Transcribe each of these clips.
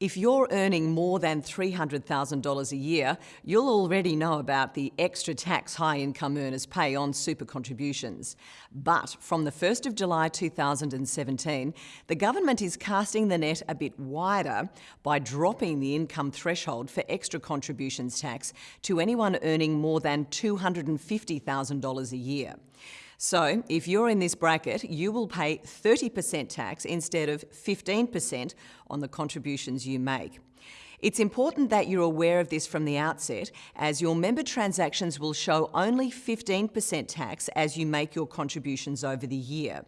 If you're earning more than $300,000 a year, you'll already know about the extra tax high income earners pay on super contributions. But from the 1st of July 2017, the government is casting the net a bit wider by dropping the income threshold for extra contributions tax to anyone earning more than $250,000 a year. So, if you're in this bracket, you will pay 30% tax instead of 15% on the contributions you make. It's important that you're aware of this from the outset, as your member transactions will show only 15% tax as you make your contributions over the year.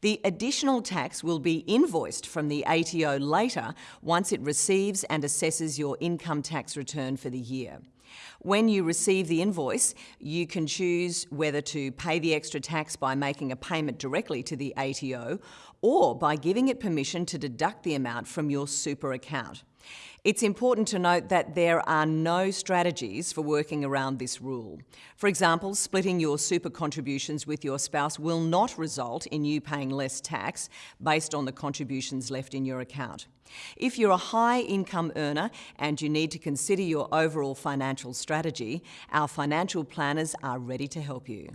The additional tax will be invoiced from the ATO later once it receives and assesses your income tax return for the year. When you receive the invoice, you can choose whether to pay the extra tax by making a payment directly to the ATO or by giving it permission to deduct the amount from your super account. It's important to note that there are no strategies for working around this rule. For example, splitting your super contributions with your spouse will not result in you paying less tax based on the contributions left in your account. If you're a high income earner and you need to consider your overall financial strategy, our financial planners are ready to help you.